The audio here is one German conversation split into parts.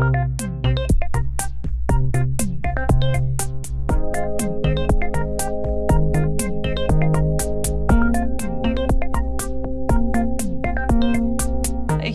Thank you.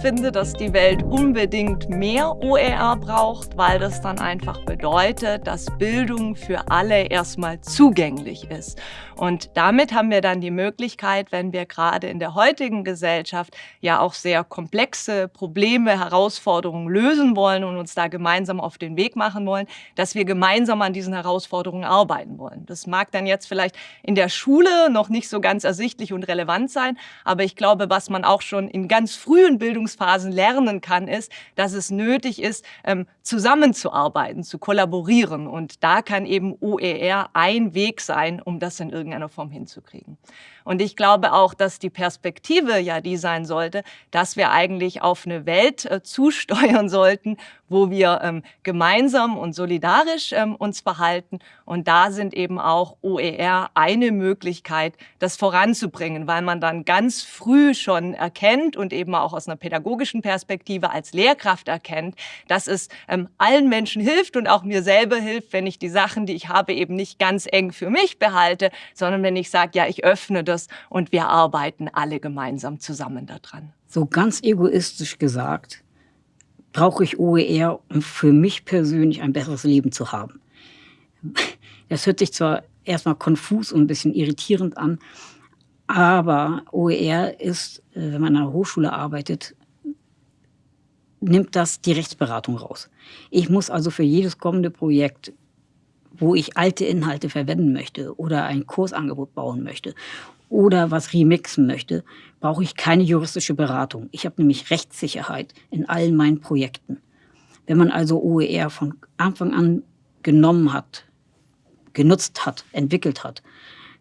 Finde, dass die Welt unbedingt mehr OER braucht, weil das dann einfach bedeutet, dass Bildung für alle erstmal zugänglich ist. Und damit haben wir dann die Möglichkeit, wenn wir gerade in der heutigen Gesellschaft ja auch sehr komplexe Probleme, Herausforderungen lösen wollen und uns da gemeinsam auf den Weg machen wollen, dass wir gemeinsam an diesen Herausforderungen arbeiten wollen. Das mag dann jetzt vielleicht in der Schule noch nicht so ganz ersichtlich und relevant sein, aber ich glaube, was man auch schon in ganz frühen Bildungs Entwicklungsphasen lernen kann, ist, dass es nötig ist, ähm, zusammenzuarbeiten, zu kollaborieren. Und da kann eben OER ein Weg sein, um das in irgendeiner Form hinzukriegen. Und ich glaube auch, dass die Perspektive ja die sein sollte, dass wir eigentlich auf eine Welt äh, zusteuern sollten, wo wir ähm, gemeinsam und solidarisch ähm, uns verhalten. Und da sind eben auch OER eine Möglichkeit, das voranzubringen, weil man dann ganz früh schon erkennt und eben auch aus einer pädagogischen Perspektive als Lehrkraft erkennt, dass es ähm, allen Menschen hilft und auch mir selber hilft, wenn ich die Sachen, die ich habe, eben nicht ganz eng für mich behalte, sondern wenn ich sage, ja, ich öffne das und wir arbeiten alle gemeinsam zusammen daran. So ganz egoistisch gesagt, brauche ich OER, um für mich persönlich ein besseres Leben zu haben. Das hört sich zwar erstmal konfus und ein bisschen irritierend an, aber OER ist, äh, wenn man an einer Hochschule arbeitet, nimmt das die Rechtsberatung raus. Ich muss also für jedes kommende Projekt, wo ich alte Inhalte verwenden möchte oder ein Kursangebot bauen möchte oder was remixen möchte, brauche ich keine juristische Beratung. Ich habe nämlich Rechtssicherheit in allen meinen Projekten. Wenn man also OER von Anfang an genommen hat, genutzt hat, entwickelt hat,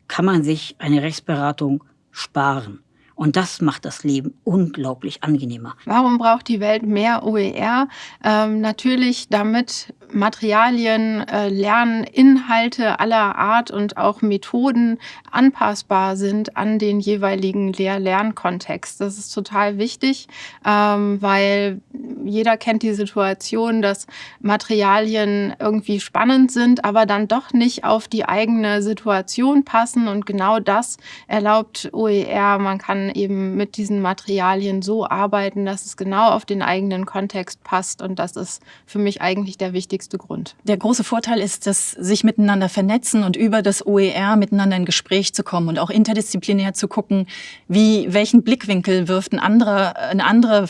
kann man sich eine Rechtsberatung sparen. Und das macht das Leben unglaublich angenehmer. Warum braucht die Welt mehr OER? Ähm, natürlich, damit Materialien, äh, Lerninhalte aller Art und auch Methoden anpassbar sind an den jeweiligen Lehr-Lernkontext. Das ist total wichtig, ähm, weil jeder kennt die Situation, dass Materialien irgendwie spannend sind, aber dann doch nicht auf die eigene Situation passen. Und genau das erlaubt OER. Man kann eben mit diesen Materialien so arbeiten, dass es genau auf den eigenen Kontext passt. Und das ist für mich eigentlich der wichtigste Grund. Der große Vorteil ist, dass sich miteinander vernetzen und über das OER miteinander in Gespräch zu kommen und auch interdisziplinär zu gucken, wie, welchen Blickwinkel wirft ein anderer, eine andere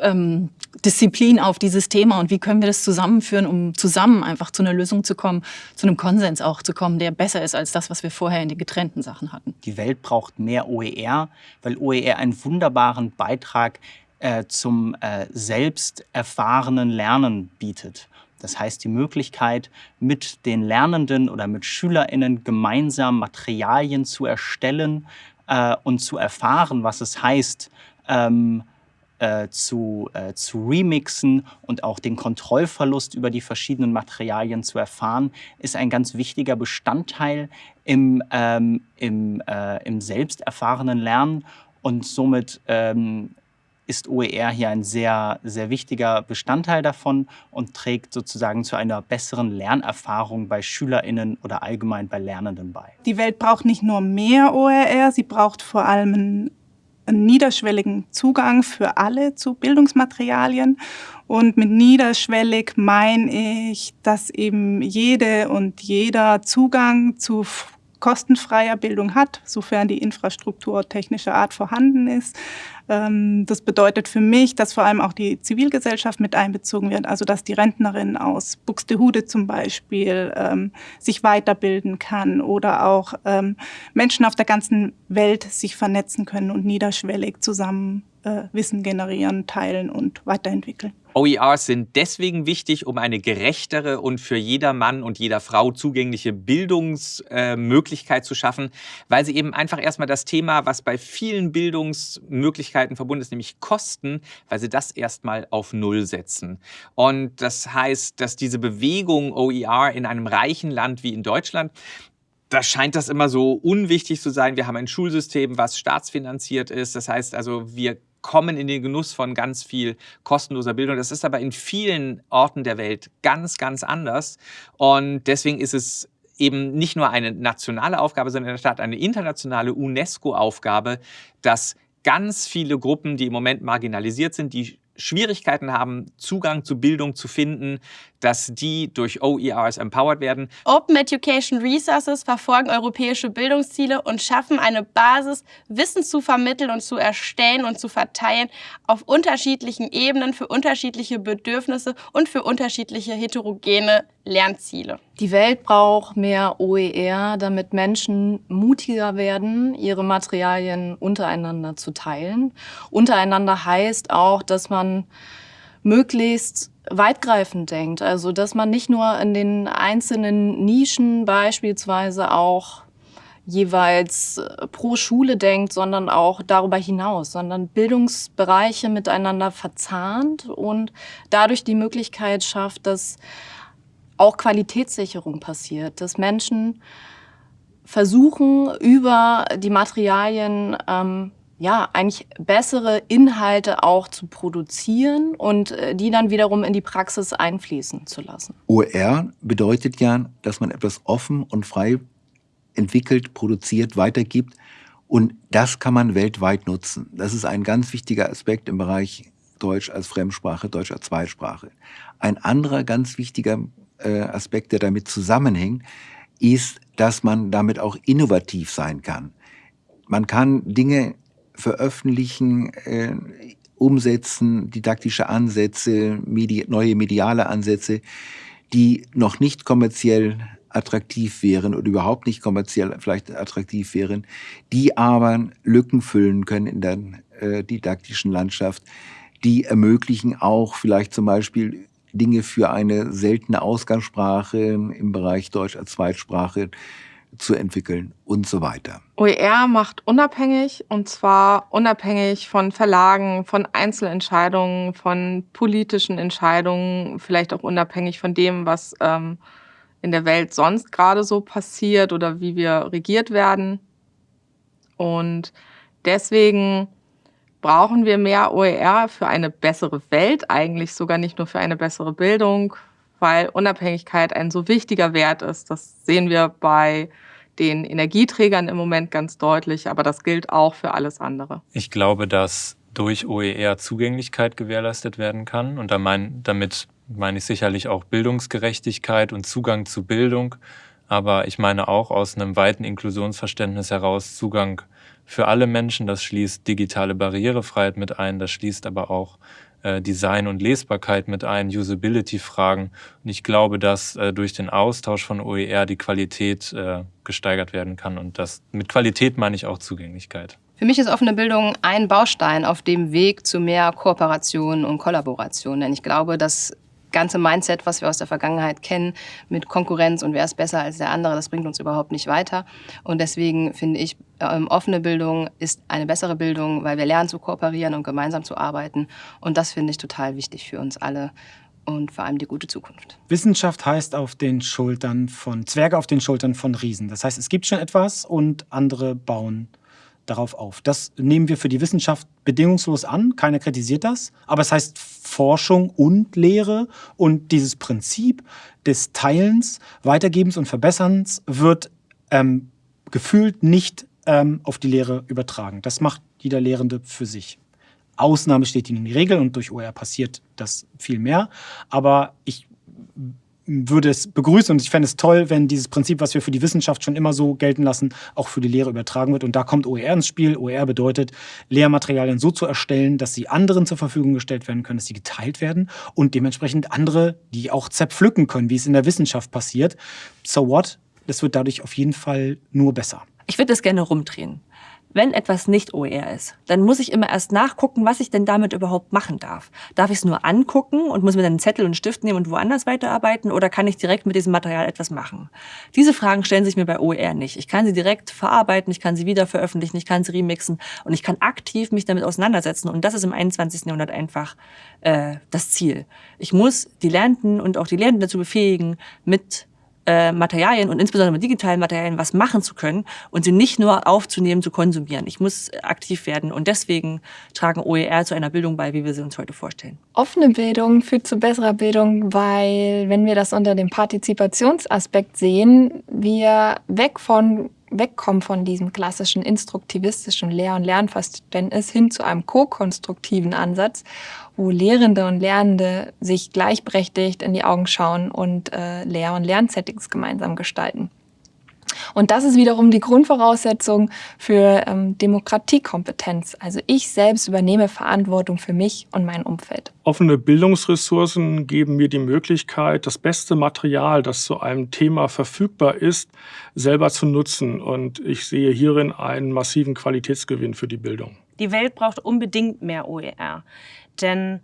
ähm, Disziplin auf dieses Thema und wie können wir das zusammenführen, um zusammen einfach zu einer Lösung zu kommen, zu einem Konsens auch zu kommen, der besser ist als das, was wir vorher in den getrennten Sachen hatten. Die Welt braucht mehr OER, weil OER einen wunderbaren Beitrag äh, zum äh, selbst erfahrenen Lernen bietet. Das heißt, die Möglichkeit, mit den Lernenden oder mit SchülerInnen gemeinsam Materialien zu erstellen äh, und zu erfahren, was es heißt, ähm, äh, zu, äh, zu remixen und auch den Kontrollverlust über die verschiedenen Materialien zu erfahren, ist ein ganz wichtiger Bestandteil im, ähm, im, äh, im selbst Lernen und somit ähm, ist OER hier ein sehr, sehr wichtiger Bestandteil davon und trägt sozusagen zu einer besseren Lernerfahrung bei SchülerInnen oder allgemein bei Lernenden bei. Die Welt braucht nicht nur mehr OER, sie braucht vor allem einen einen niederschwelligen Zugang für alle zu Bildungsmaterialien. Und mit niederschwellig meine ich, dass eben jede und jeder Zugang zu kostenfreier Bildung hat, sofern die Infrastruktur technischer Art vorhanden ist. Ähm, das bedeutet für mich, dass vor allem auch die Zivilgesellschaft mit einbezogen wird, also dass die Rentnerin aus Buxtehude zum Beispiel ähm, sich weiterbilden kann oder auch ähm, Menschen auf der ganzen Welt sich vernetzen können und niederschwellig zusammen äh, Wissen generieren, teilen und weiterentwickeln. OERs sind deswegen wichtig, um eine gerechtere und für jeder Mann und jeder Frau zugängliche Bildungsmöglichkeit äh, zu schaffen, weil sie eben einfach erstmal das Thema, was bei vielen Bildungsmöglichkeiten verbunden ist, nämlich Kosten, weil sie das erstmal auf Null setzen. Und das heißt, dass diese Bewegung OER in einem reichen Land wie in Deutschland da scheint das immer so unwichtig zu sein. Wir haben ein Schulsystem, was staatsfinanziert ist. Das heißt also, wir kommen in den Genuss von ganz viel kostenloser Bildung. Das ist aber in vielen Orten der Welt ganz, ganz anders. Und deswegen ist es eben nicht nur eine nationale Aufgabe, sondern in der Tat eine internationale UNESCO-Aufgabe, dass ganz viele Gruppen, die im Moment marginalisiert sind, die Schwierigkeiten haben, Zugang zu Bildung zu finden, dass die durch OERs empowered werden. Open Education Resources verfolgen europäische Bildungsziele und schaffen eine Basis, Wissen zu vermitteln und zu erstellen und zu verteilen auf unterschiedlichen Ebenen für unterschiedliche Bedürfnisse und für unterschiedliche heterogene Lernziele. Die Welt braucht mehr OER, damit Menschen mutiger werden, ihre Materialien untereinander zu teilen. Untereinander heißt auch, dass man möglichst weitgreifend denkt. Also dass man nicht nur in den einzelnen Nischen beispielsweise auch jeweils äh, pro Schule denkt, sondern auch darüber hinaus, sondern Bildungsbereiche miteinander verzahnt und dadurch die Möglichkeit schafft, dass auch Qualitätssicherung passiert, dass Menschen versuchen, über die Materialien ähm, ja, eigentlich bessere Inhalte auch zu produzieren und äh, die dann wiederum in die Praxis einfließen zu lassen. OER bedeutet ja, dass man etwas offen und frei entwickelt, produziert, weitergibt und das kann man weltweit nutzen. Das ist ein ganz wichtiger Aspekt im Bereich Deutsch als Fremdsprache, Deutsch als Zweitsprache. Ein anderer ganz wichtiger äh, Aspekt, der damit zusammenhängt, ist, dass man damit auch innovativ sein kann. Man kann Dinge veröffentlichen, äh, umsetzen, didaktische Ansätze, medi neue mediale Ansätze, die noch nicht kommerziell attraktiv wären oder überhaupt nicht kommerziell vielleicht attraktiv wären, die aber Lücken füllen können in der äh, didaktischen Landschaft, die ermöglichen auch vielleicht zum Beispiel Dinge für eine seltene Ausgangssprache im Bereich Deutsch als Zweitsprache zu entwickeln und so weiter. OER macht unabhängig und zwar unabhängig von Verlagen, von Einzelentscheidungen, von politischen Entscheidungen, vielleicht auch unabhängig von dem, was ähm, in der Welt sonst gerade so passiert oder wie wir regiert werden. Und deswegen brauchen wir mehr OER für eine bessere Welt, eigentlich sogar nicht nur für eine bessere Bildung, weil Unabhängigkeit ein so wichtiger Wert ist. Das sehen wir bei den Energieträgern im Moment ganz deutlich, aber das gilt auch für alles andere. Ich glaube, dass durch OER Zugänglichkeit gewährleistet werden kann und damit meine ich sicherlich auch Bildungsgerechtigkeit und Zugang zu Bildung, aber ich meine auch aus einem weiten Inklusionsverständnis heraus Zugang für alle Menschen. Das schließt digitale Barrierefreiheit mit ein, das schließt aber auch Design und Lesbarkeit mit ein, Usability-Fragen. Und ich glaube, dass äh, durch den Austausch von OER die Qualität äh, gesteigert werden kann. Und das mit Qualität meine ich auch Zugänglichkeit. Für mich ist offene Bildung ein Baustein auf dem Weg zu mehr Kooperation und Kollaboration. Denn ich glaube, dass ganze Mindset, was wir aus der Vergangenheit kennen, mit Konkurrenz und wer ist besser als der andere, das bringt uns überhaupt nicht weiter. Und deswegen finde ich, ähm, offene Bildung ist eine bessere Bildung, weil wir lernen zu kooperieren und gemeinsam zu arbeiten. Und das finde ich total wichtig für uns alle und vor allem die gute Zukunft. Wissenschaft heißt auf den Schultern von Zwerge auf den Schultern von Riesen. Das heißt, es gibt schon etwas und andere bauen darauf auf. Das nehmen wir für die Wissenschaft bedingungslos an, keiner kritisiert das, aber es heißt Forschung und Lehre und dieses Prinzip des Teilens, Weitergebens und Verbesserns wird ähm, gefühlt nicht ähm, auf die Lehre übertragen. Das macht jeder Lehrende für sich. Ausnahme steht ihnen in die Regel und durch OER passiert das viel mehr. Aber ich würde es begrüßen und ich fände es toll, wenn dieses Prinzip, was wir für die Wissenschaft schon immer so gelten lassen, auch für die Lehre übertragen wird. Und da kommt OER ins Spiel. OER bedeutet, Lehrmaterialien so zu erstellen, dass sie anderen zur Verfügung gestellt werden können, dass sie geteilt werden und dementsprechend andere, die auch zerpflücken können, wie es in der Wissenschaft passiert. So what? Das wird dadurch auf jeden Fall nur besser. Ich würde es gerne rumdrehen wenn etwas nicht OER ist, dann muss ich immer erst nachgucken, was ich denn damit überhaupt machen darf. Darf ich es nur angucken und muss mir dann einen Zettel und einen Stift nehmen und woanders weiterarbeiten oder kann ich direkt mit diesem Material etwas machen? Diese Fragen stellen sich mir bei OER nicht. Ich kann sie direkt verarbeiten, ich kann sie wieder veröffentlichen, ich kann sie remixen und ich kann aktiv mich damit auseinandersetzen und das ist im 21. Jahrhundert einfach äh, das Ziel. Ich muss die Lernenden und auch die Lehrenden dazu befähigen, mit äh, Materialien und insbesondere mit digitalen Materialien was machen zu können und sie nicht nur aufzunehmen, zu konsumieren. Ich muss aktiv werden und deswegen tragen OER zu einer Bildung bei, wie wir sie uns heute vorstellen. Offene Bildung führt zu besserer Bildung, weil wenn wir das unter dem Partizipationsaspekt sehen, wir weg von wegkommen von diesem klassischen instruktivistischen Lehr- und Lernverständnis hin zu einem ko-konstruktiven Ansatz, wo Lehrende und Lernende sich gleichberechtigt in die Augen schauen und äh, Lehr- und Lernsettings gemeinsam gestalten. Und das ist wiederum die Grundvoraussetzung für ähm, Demokratiekompetenz. Also ich selbst übernehme Verantwortung für mich und mein Umfeld. Offene Bildungsressourcen geben mir die Möglichkeit, das beste Material, das zu einem Thema verfügbar ist, selber zu nutzen. Und ich sehe hierin einen massiven Qualitätsgewinn für die Bildung. Die Welt braucht unbedingt mehr OER. Denn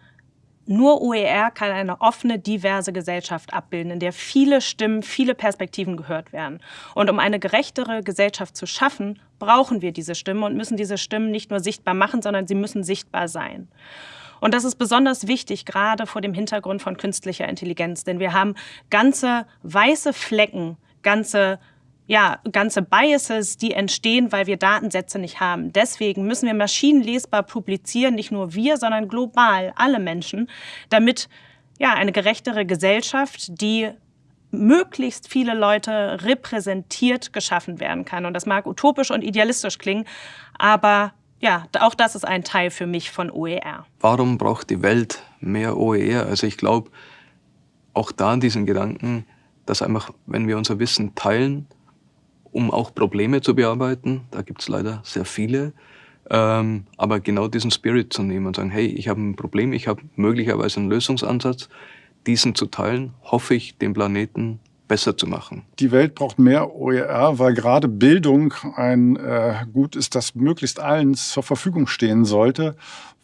nur OER kann eine offene, diverse Gesellschaft abbilden, in der viele Stimmen, viele Perspektiven gehört werden. Und um eine gerechtere Gesellschaft zu schaffen, brauchen wir diese Stimmen und müssen diese Stimmen nicht nur sichtbar machen, sondern sie müssen sichtbar sein. Und das ist besonders wichtig, gerade vor dem Hintergrund von künstlicher Intelligenz, denn wir haben ganze weiße Flecken, ganze ja, ganze Biases, die entstehen, weil wir Datensätze nicht haben. Deswegen müssen wir maschinenlesbar publizieren, nicht nur wir, sondern global alle Menschen, damit ja, eine gerechtere Gesellschaft, die möglichst viele Leute repräsentiert geschaffen werden kann. Und das mag utopisch und idealistisch klingen, aber ja, auch das ist ein Teil für mich von OER. Warum braucht die Welt mehr OER? Also ich glaube, auch da an diesen Gedanken, dass einfach, wenn wir unser Wissen teilen, um auch Probleme zu bearbeiten. Da gibt es leider sehr viele. Ähm, aber genau diesen Spirit zu nehmen und sagen, hey, ich habe ein Problem, ich habe möglicherweise einen Lösungsansatz, diesen zu teilen, hoffe ich, den Planeten besser zu machen. Die Welt braucht mehr OER, weil gerade Bildung ein äh, Gut ist, das möglichst allen zur Verfügung stehen sollte,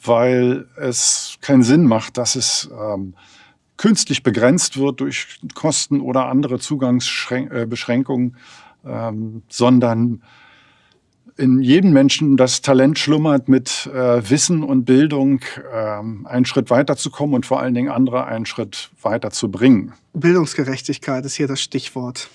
weil es keinen Sinn macht, dass es ähm, künstlich begrenzt wird durch Kosten oder andere Zugangsbeschränkungen ähm, sondern in jedem Menschen das Talent schlummert, mit äh, Wissen und Bildung ähm, einen Schritt weiterzukommen und vor allen Dingen andere einen Schritt weiter zu bringen. Bildungsgerechtigkeit ist hier das Stichwort.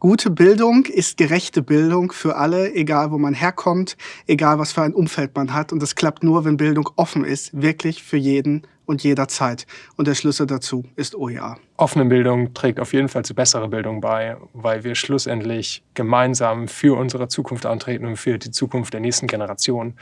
Gute Bildung ist gerechte Bildung für alle, egal wo man herkommt, egal was für ein Umfeld man hat. Und das klappt nur, wenn Bildung offen ist, wirklich für jeden und jederzeit. Und der Schlüssel dazu ist OER. Offene Bildung trägt auf jeden Fall zu besserer Bildung bei, weil wir schlussendlich gemeinsam für unsere Zukunft antreten und für die Zukunft der nächsten Generation.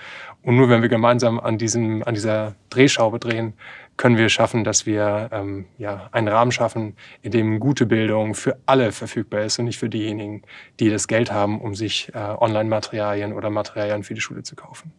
Und nur wenn wir gemeinsam an, diesem, an dieser Drehschraube drehen, können wir schaffen, dass wir ähm, ja, einen Rahmen schaffen, in dem gute Bildung für alle verfügbar ist und nicht für diejenigen, die das Geld haben, um sich äh, Online-Materialien oder Materialien für die Schule zu kaufen.